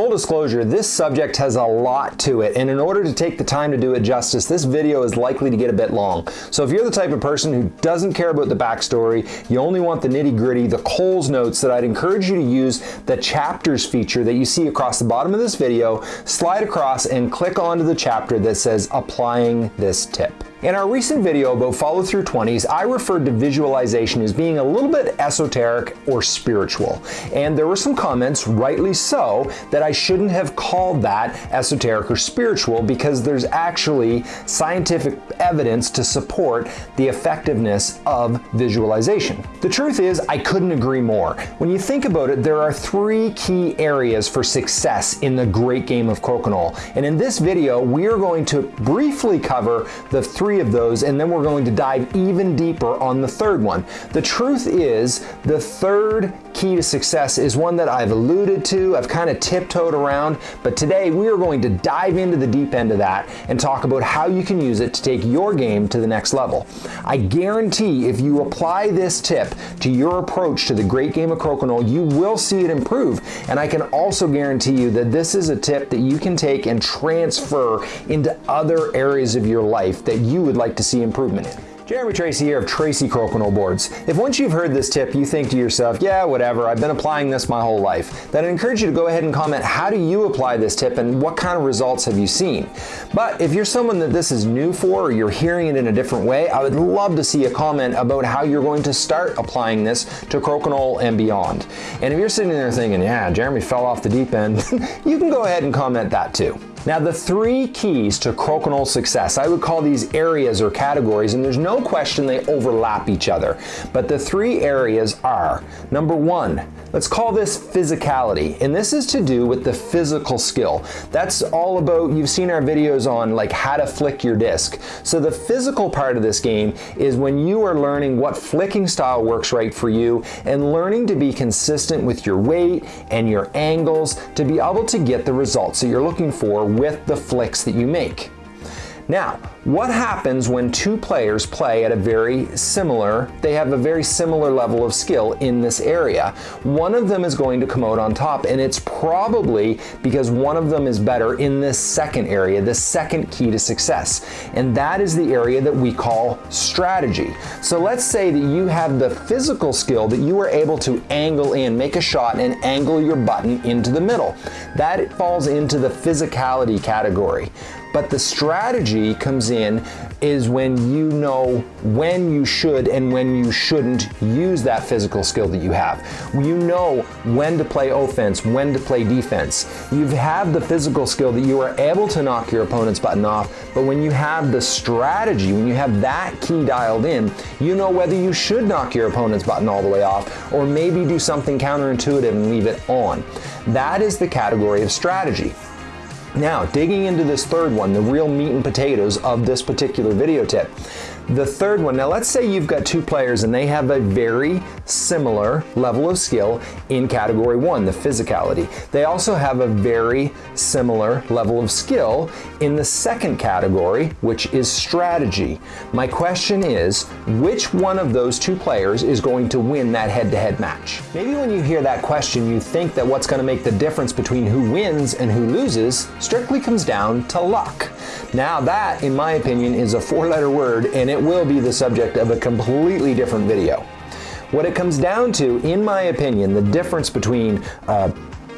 Full disclosure, this subject has a lot to it, and in order to take the time to do it justice, this video is likely to get a bit long. So if you're the type of person who doesn't care about the backstory, you only want the nitty gritty, the Coles notes, that I'd encourage you to use the chapters feature that you see across the bottom of this video, slide across and click onto the chapter that says applying this tip. In our recent video about follow through 20s, I referred to visualization as being a little bit esoteric or spiritual. And there were some comments, rightly so, that I shouldn't have called that esoteric or spiritual because there's actually scientific evidence to support the effectiveness of visualization. The truth is, I couldn't agree more. When you think about it, there are three key areas for success in the great game of Crokinole. And in this video, we are going to briefly cover the three three of those, and then we're going to dive even deeper on the third one. The truth is, the third key to success is one that I've alluded to, I've kind of tiptoed around, but today we are going to dive into the deep end of that and talk about how you can use it to take your game to the next level. I guarantee if you apply this tip to your approach to the great game of Crokinole, you will see it improve. And I can also guarantee you that this is a tip that you can take and transfer into other areas of your life that you would like to see improvement in. Jeremy Tracey here of Tracey Crokinole Boards. If once you've heard this tip, you think to yourself, yeah, whatever, I've been applying this my whole life, then I encourage you to go ahead and comment how do you apply this tip and what kind of results have you seen. But if you're someone that this is new for or you're hearing it in a different way, I would love to see a comment about how you're going to start applying this to Crokinole and beyond. And if you're sitting there thinking, yeah, Jeremy fell off the deep end, you can go ahead and comment that too. Now the three keys to crokinole success, I would call these areas or categories, and there's no question they overlap each other. But the three areas are, number one, let's call this physicality. And this is to do with the physical skill. That's all about, you've seen our videos on like how to flick your disc. So the physical part of this game is when you are learning what flicking style works right for you and learning to be consistent with your weight and your angles to be able to get the results that you're looking for with the flicks that you make. Now, what happens when two players play at a very similar, they have a very similar level of skill in this area? One of them is going to come out on top and it's probably because one of them is better in this second area, the second key to success. And that is the area that we call strategy. So let's say that you have the physical skill that you are able to angle in, make a shot and angle your button into the middle. That falls into the physicality category. But the strategy comes in is when you know when you should and when you shouldn't use that physical skill that you have. You know when to play offense, when to play defense. You have the physical skill that you are able to knock your opponent's button off, but when you have the strategy, when you have that key dialed in, you know whether you should knock your opponent's button all the way off or maybe do something counterintuitive and leave it on. That is the category of strategy. Now, digging into this third one, the real meat and potatoes of this particular video tip. The third one, now let's say you've got two players and they have a very similar level of skill in category one, the physicality. They also have a very similar level of skill in the second category, which is strategy. My question is, which one of those two players is going to win that head-to-head -head match? Maybe when you hear that question, you think that what's gonna make the difference between who wins and who loses strictly comes down to luck. Now that, in my opinion, is a four-letter word and it will be the subject of a completely different video. What it comes down to, in my opinion, the difference between uh,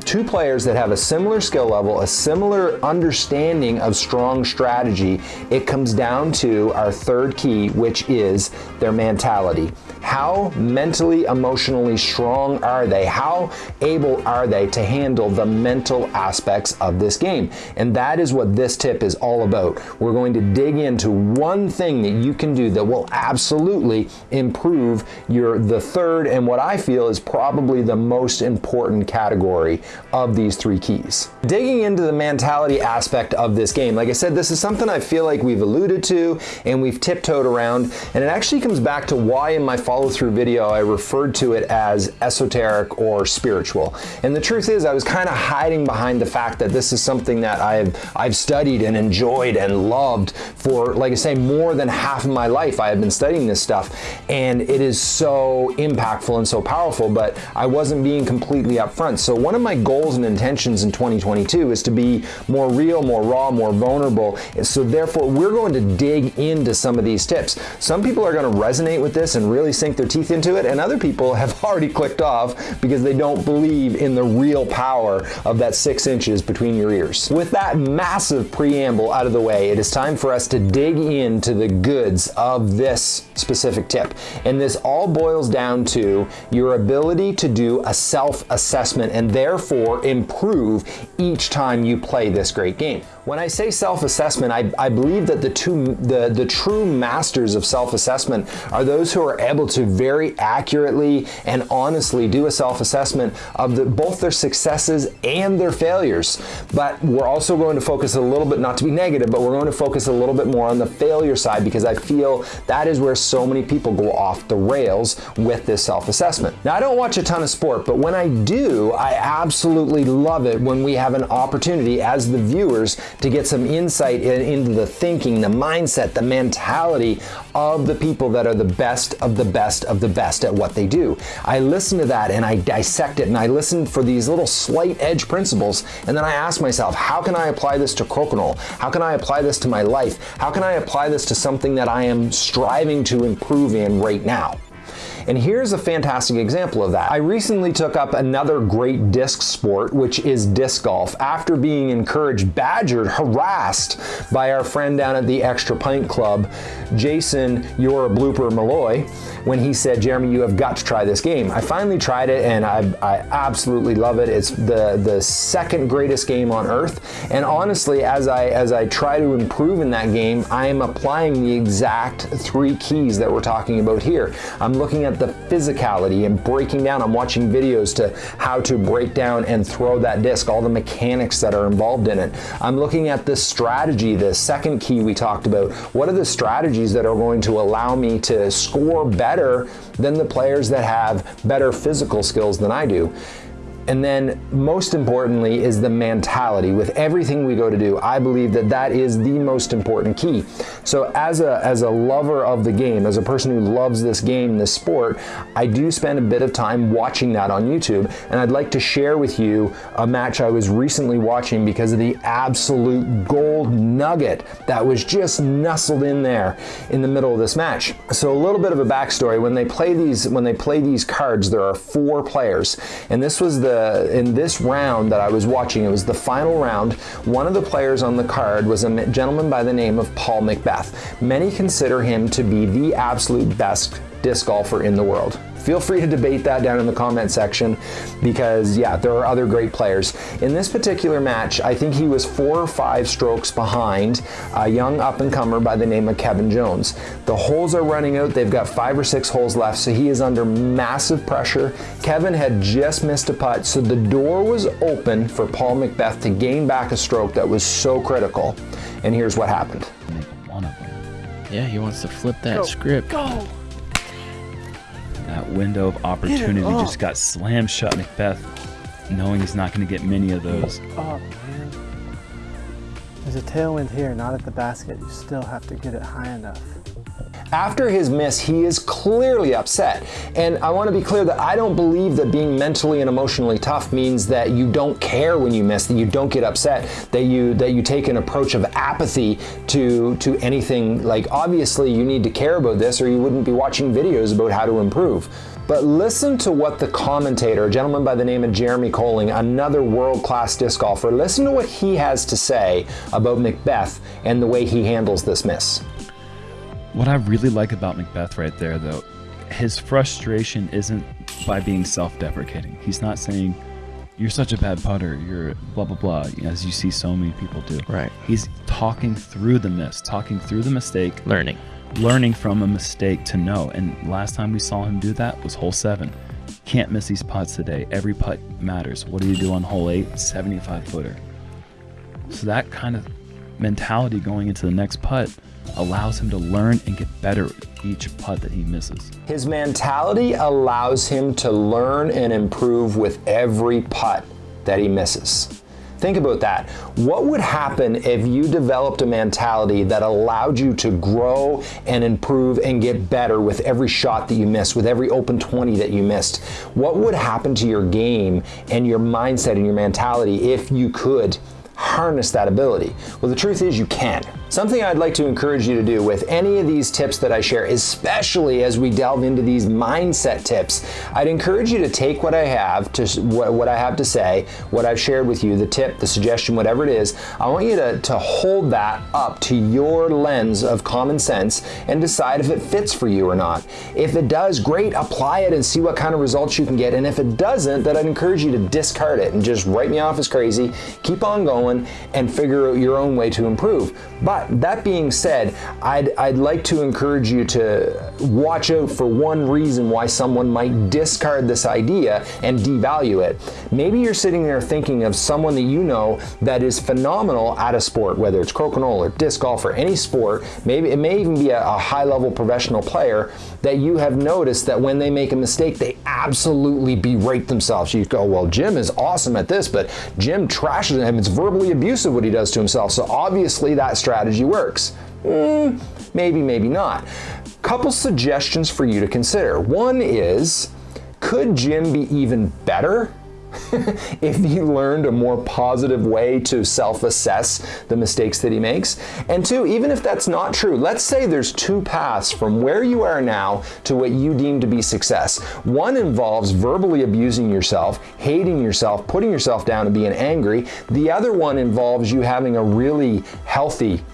two players that have a similar skill level, a similar understanding of strong strategy, it comes down to our third key, which is their mentality. How mentally, emotionally strong are they? How able are they to handle the mental aspects of this game? And that is what this tip is all about. We're going to dig into one thing that you can do that will absolutely improve your the third and what I feel is probably the most important category of these three keys. Digging into the mentality aspect of this game, like I said, this is something I feel like we've alluded to and we've tiptoed around and it actually comes back to why in my through video, I referred to it as esoteric or spiritual. And the truth is, I was kind of hiding behind the fact that this is something that I've, I've studied and enjoyed and loved for, like I say, more than half of my life. I have been studying this stuff, and it is so impactful and so powerful, but I wasn't being completely upfront. So, one of my goals and intentions in 2022 is to be more real, more raw, more vulnerable. So, therefore, we're going to dig into some of these tips. Some people are going to resonate with this and really sink their teeth into it, and other people have already clicked off because they don't believe in the real power of that six inches between your ears. With that massive preamble out of the way, it is time for us to dig into the goods of this specific tip. And this all boils down to your ability to do a self assessment and therefore improve each time you play this great game. When I say self-assessment, I, I, believe that the two the, the true masters of self-assessment are those who are able to very accurately and honestly do a self-assessment of the, both their successes and their failures. But we're also going to focus a little bit, not to be negative, but we're going to focus a little bit more on the failure side because I feel that is where so many people go off the rails with this self-assessment. Now, I don't watch a ton of sport, but when I do, I absolutely love it when we have an opportunity as the viewers to get some insight in, into the thinking, the mindset, the mentality of the people that are the best of the best of the best at what they do. I listen to that and I dissect it and I listen for these little slight edge principles and then I ask myself, how can I apply this to crokinole? How can I apply this to my life? How can I apply this to something that I am striving to improve in right now? And here's a fantastic example of that. I recently took up another great disc sport, which is disc golf, after being encouraged, badgered, harassed by our friend down at the Extra Pint Club, Jason, you're a blooper Malloy, when he said, Jeremy, you have got to try this game. I finally tried it and I, I absolutely love it. It's the, the second greatest game on earth. And honestly, as I, as I try to improve in that game, I am applying the exact three keys that we're talking about here. I'm looking at the physicality and breaking down. I'm watching videos to how to break down and throw that disc, all the mechanics that are involved in it. I'm looking at the strategy, the second key we talked about. What are the strategies that are going to allow me to score better than the players that have better physical skills than I do? And then most importantly is the mentality. With everything we go to do, I believe that that is the most important key. So as a, as a lover of the game, as a person who loves this game, this sport, I do spend a bit of time watching that on YouTube. And I'd like to share with you a match I was recently watching because of the absolute gold nugget that was just nestled in there in the middle of this match. So a little bit of a backstory. When they play these, when they play these cards, there are four players. And this was the in this round that I was watching, it was the final round. One of the players on the card was a gentleman by the name of Paul Many consider him to be the absolute best disc golfer in the world. Feel free to debate that down in the comment section because, yeah, there are other great players. In this particular match, I think he was four or five strokes behind a young up and comer by the name of Kevin Jones. The holes are running out. They've got five or six holes left, so he is under massive pressure. Kevin had just missed a putt, so the door was open for Paul McBeth to gain back a stroke that was so critical. And here's what happened. Yeah, he wants to flip that Go. script. Go. That window of opportunity just got slammed shut. McBeth, knowing he's not going to get many of those. Oh man. There's a tailwind here, not at the basket. You still have to get it high enough. After his miss, he is clearly upset. And I want to be clear that I don't believe that being mentally and emotionally tough means that you don't care when you miss, that you don't get upset, that you that you take an approach of apathy to to anything. Like obviously you need to care about this or you wouldn't be watching videos about how to improve. But listen to what the commentator, a gentleman by the name of Jeremy Koling, another world-class disc golfer, listen to what he has to say about McBeth and the way he handles this miss. What I really like about McBeth right there, though, his frustration isn't by being self-deprecating. He's not saying, "You're such a bad putter. You're blah blah blah," as you see so many people do. Right. He's talking through the miss, talking through the mistake, Learning. learning from a mistake to know. And last time we saw him do that was hole seven. Can't miss these putts today. Every putt matters. What do you do on hole eight? 75 footer. So that kind of mentality going into the next putt allows him to learn and get better each putt that he misses. His mentality allows him to learn and improve with every putt that he misses. Think about that. What would happen if you developed a mentality that allowed you to grow and improve and get better with every shot that you missed, with every open 20 that you missed? What would happen to your game and your mindset and your mentality if you could harness that ability? Well, the truth is you can. Something I'd like to encourage you to do with any of these tips that I share, especially as we delve into these mindset tips, I'd encourage you to take what I have to what I have to say, what I've shared with you, the tip, the suggestion, whatever it is. I want you to, to hold that up to your lens of common sense and decide if it fits for you or not. If it does, great, apply it and see what kind of results you can get. And if it doesn't, then I'd encourage you to discard it and just write me off as crazy, keep on going, and figure out your own way to improve. But that being said, I'd, I'd like to encourage you to watch out for one reason why someone might discard this idea and devalue it. Maybe you're sitting there thinking of someone that you know that is phenomenal at a sport, whether it's crokinole or disc golf or any sport. Maybe it may even be a, a high level professional player that you have noticed that when they make a mistake, they absolutely berate themselves. You go, well, Jim is awesome at this, but Jim trashes him. It's verbally abusive what he does to himself. So obviously that strategy works. Mm, maybe, maybe not. Couple suggestions for you to consider. One is, could Jim be even better if he learned a more positive way to self-assess the mistakes that he makes. And two, even if that's not true, let's say there's two paths from where you are now to what you deem to be success. One involves verbally abusing yourself, hating yourself, putting yourself down and being angry. The other one involves you having a really healthy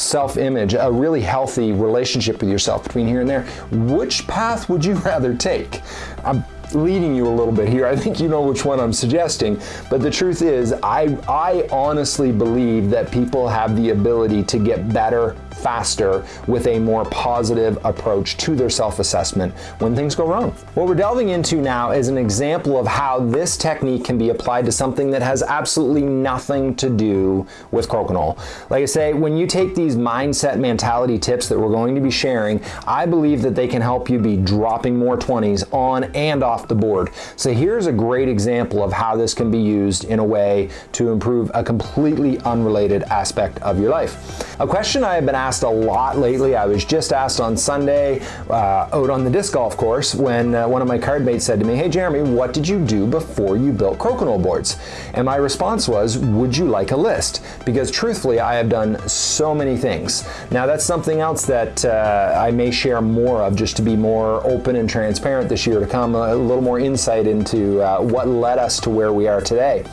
self-image, a really healthy relationship with yourself between here and there, which path would you rather take? I'm leading you a little bit here. I think you know which one I'm suggesting, but the truth is I, I honestly believe that people have the ability to get better faster with a more positive approach to their self-assessment when things go wrong. What we're delving into now is an example of how this technique can be applied to something that has absolutely nothing to do with crokinole. Like I say, when you take these mindset mentality tips that we're going to be sharing, I believe that they can help you be dropping more 20s on and off the board. So here's a great example of how this can be used in a way to improve a completely unrelated aspect of your life. A question I have been asked asked a lot lately. I was just asked on Sunday uh, out on the disc golf course when uh, one of my card mates said to me, hey Jeremy, what did you do before you built crokinole boards? And my response was, would you like a list? Because truthfully, I have done so many things. Now that's something else that uh, I may share more of just to be more open and transparent this year to come, a little more insight into uh, what led us to where we are today.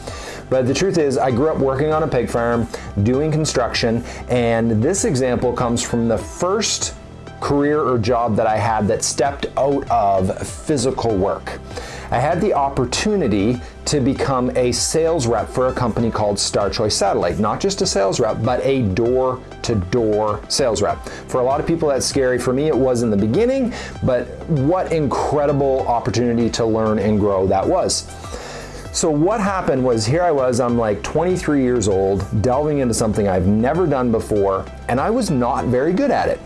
But the truth is, I grew up working on a pig farm, doing construction, and this example comes from the first career or job that I had that stepped out of physical work. I had the opportunity to become a sales rep for a company called Star Choice Satellite. Not just a sales rep, but a door to door sales rep. For a lot of people, that's scary. For me, it was in the beginning, but what incredible opportunity to learn and grow that was. So what happened was here I was, I'm like 23 years old, delving into something I've never done before, and I was not very good at it.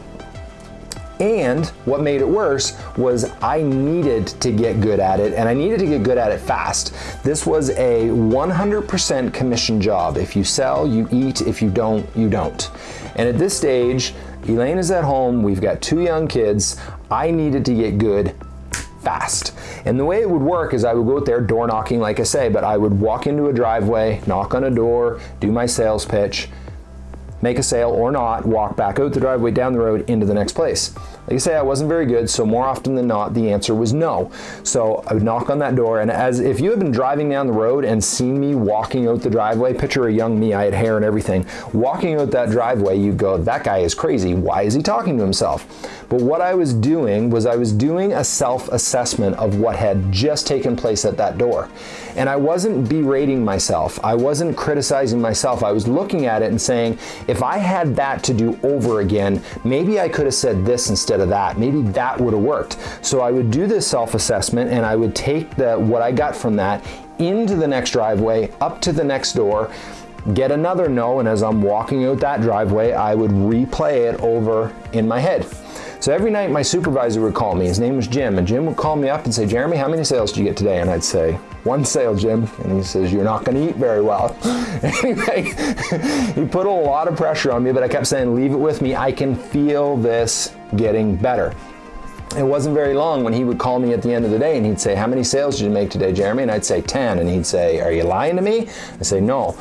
And what made it worse was I needed to get good at it and I needed to get good at it fast. This was a 100% commission job. If you sell, you eat. If you don't, you don't. And at this stage, Elaine is at home. We've got two young kids. I needed to get good fast. And the way it would work is I would go out there door knocking, like I say, but I would walk into a driveway, knock on a door, do my sales pitch, make a sale or not, walk back out the driveway down the road into the next place. Like I say, I wasn't very good, so more often than not, the answer was no. So I would knock on that door, and as if you had been driving down the road and seen me walking out the driveway, picture a young me, I had hair and everything, walking out that driveway, you go, that guy is crazy. Why is he talking to himself? But what I was doing was I was doing a self-assessment of what had just taken place at that door. And I wasn't berating myself. I wasn't criticizing myself. I was looking at it and saying, if I had that to do over again, maybe I could have said this instead of that. Maybe that would have worked. So I would do this self-assessment and I would take the what I got from that into the next driveway, up to the next door, get another no, and as I'm walking out that driveway, I would replay it over in my head. So every night my supervisor would call me. His name was Jim, and Jim would call me up and say, Jeremy, how many sales did you get today? And I'd say, one sale, Jim. And he says, you're not going to eat very well. anyway, he put a lot of pressure on me, but I kept saying, leave it with me. I can feel this getting better. It wasn't very long when he would call me at the end of the day and he'd say, how many sales did you make today, Jeremy? And I'd say 10. And he'd say, are you lying to me? I'd say, no.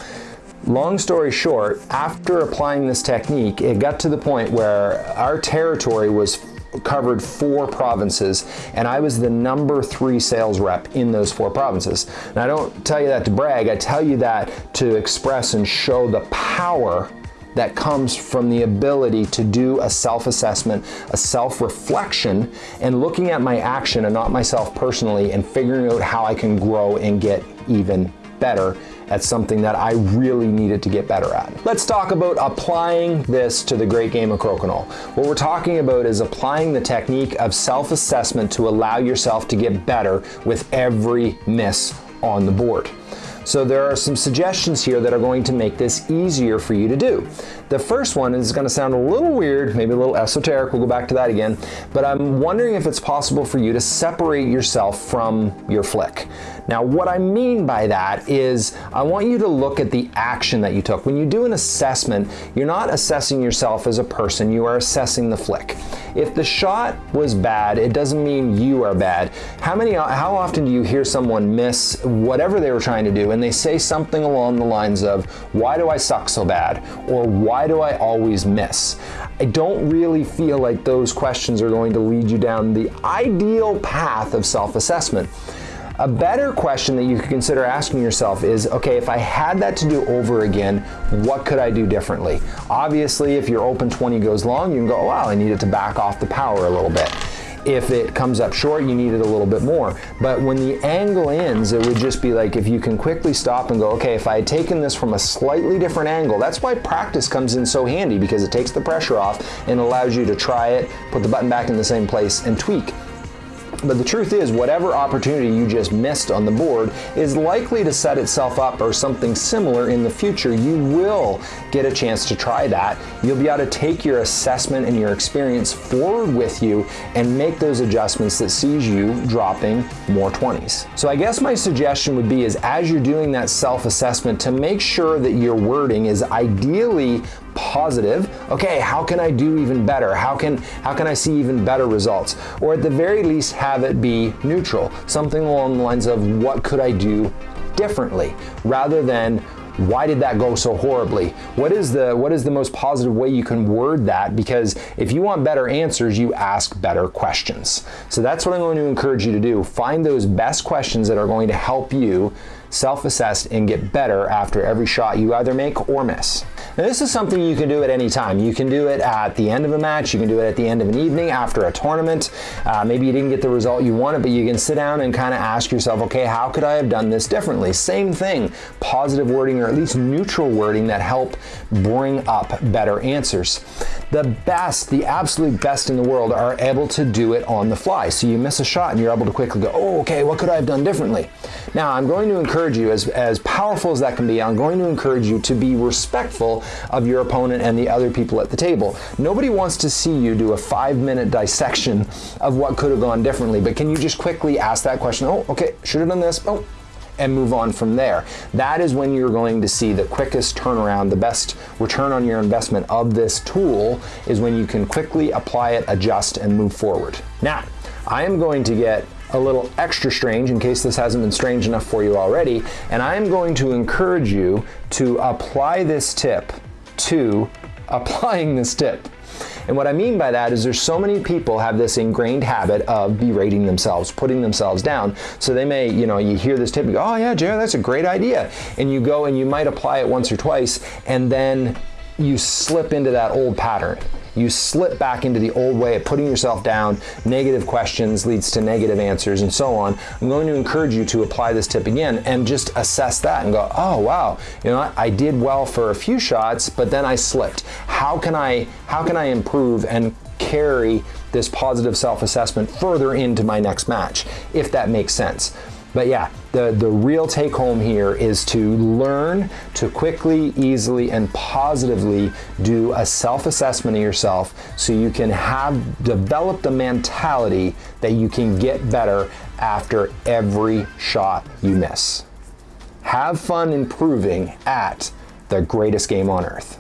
Long story short, after applying this technique, it got to the point where our territory was covered four provinces and I was the number three sales rep in those four provinces. And I don't tell you that to brag, I tell you that to express and show the power that comes from the ability to do a self-assessment, a self-reflection, and looking at my action and not myself personally and figuring out how I can grow and get even better at something that I really needed to get better at. Let's talk about applying this to the great game of crokinole. What we're talking about is applying the technique of self-assessment to allow yourself to get better with every miss on the board. So there are some suggestions here that are going to make this easier for you to do. The first one is going to sound a little weird, maybe a little esoteric, we'll go back to that again, but I'm wondering if it's possible for you to separate yourself from your flick. Now what I mean by that is I want you to look at the action that you took. When you do an assessment, you're not assessing yourself as a person, you are assessing the flick. If the shot was bad, it doesn't mean you are bad. How many, how often do you hear someone miss whatever they were trying to do and they say something along the lines of, why do I suck so bad? Or why do I always miss? I don't really feel like those questions are going to lead you down the ideal path of self-assessment. A better question that you could consider asking yourself is, okay, if I had that to do over again, what could I do differently? Obviously, if your open 20 goes long, you can go, oh, wow, I needed to back off the power a little bit. If it comes up short, you need it a little bit more. But when the angle ends, it would just be like if you can quickly stop and go, okay, if I had taken this from a slightly different angle, that's why practice comes in so handy because it takes the pressure off and allows you to try it, put the button back in the same place and tweak. But the truth is, whatever opportunity you just missed on the board is likely to set itself up or something similar in the future. You will get a chance to try that. You'll be able to take your assessment and your experience forward with you and make those adjustments that sees you dropping more 20s. So I guess my suggestion would be is as you're doing that self-assessment to make sure that your wording is ideally positive, okay, how can I do even better? How can, how can I see even better results? Or at the very least have it be neutral, something along the lines of what could I do differently rather than why did that go so horribly? What is the what is the most positive way you can word that? Because if you want better answers, you ask better questions. So that's what I'm going to encourage you to do. Find those best questions that are going to help you self-assess and get better after every shot you either make or miss. Now this is something you can do at any time. You can do it at the end of a match, you can do it at the end of an evening, after a tournament. Uh, maybe you didn't get the result you wanted, but you can sit down and kind of ask yourself, okay, how could I have done this differently? Same thing, positive wording or at least neutral wording that help bring up better answers. The best, the absolute best in the world are able to do it on the fly. So you miss a shot and you're able to quickly go, oh, okay, what could I have done differently? Now I'm going to encourage you, as, as powerful as that can be, I'm going to encourage you to be respectful of your opponent and the other people at the table. Nobody wants to see you do a five minute dissection of what could have gone differently, but can you just quickly ask that question? Oh, okay, should have done this. Oh, and move on from there. That is when you're going to see the quickest turnaround, the best return on your investment of this tool is when you can quickly apply it, adjust, and move forward. Now, I am going to get a little extra strange in case this hasn't been strange enough for you already. And I'm going to encourage you to apply this tip to applying this tip. And what I mean by that is there's so many people have this ingrained habit of berating themselves, putting themselves down. So they may, you know, you hear this tip, you go, oh yeah, Jared, that's a great idea. And you go and you might apply it once or twice, and then you slip into that old pattern you slip back into the old way of putting yourself down. Negative questions leads to negative answers and so on. I'm going to encourage you to apply this tip again and just assess that and go, oh wow, you know, I did well for a few shots, but then I slipped. How can I, how can I improve and carry this positive self-assessment further into my next match, if that makes sense. But yeah, the, the real take home here is to learn to quickly, easily, and positively do a self assessment of yourself so you can have develop the mentality that you can get better after every shot you miss. Have fun improving at the greatest game on earth.